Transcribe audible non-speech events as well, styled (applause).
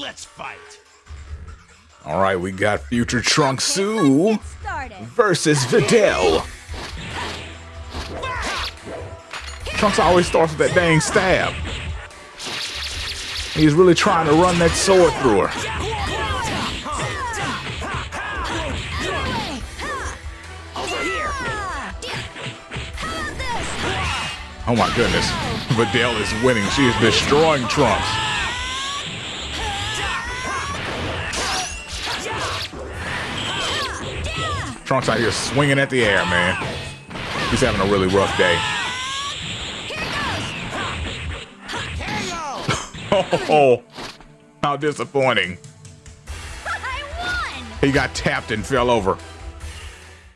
Let's fight. All right, we got Future Trunks Sue versus Videl. Trunks always starts with that dang stab. He's really trying to run that sword through her. Oh my goodness. Videl is winning. She is destroying Trunks. Trunks out here swinging at the air, man. He's having a really rough day. (laughs) oh, how disappointing. He got tapped and fell over.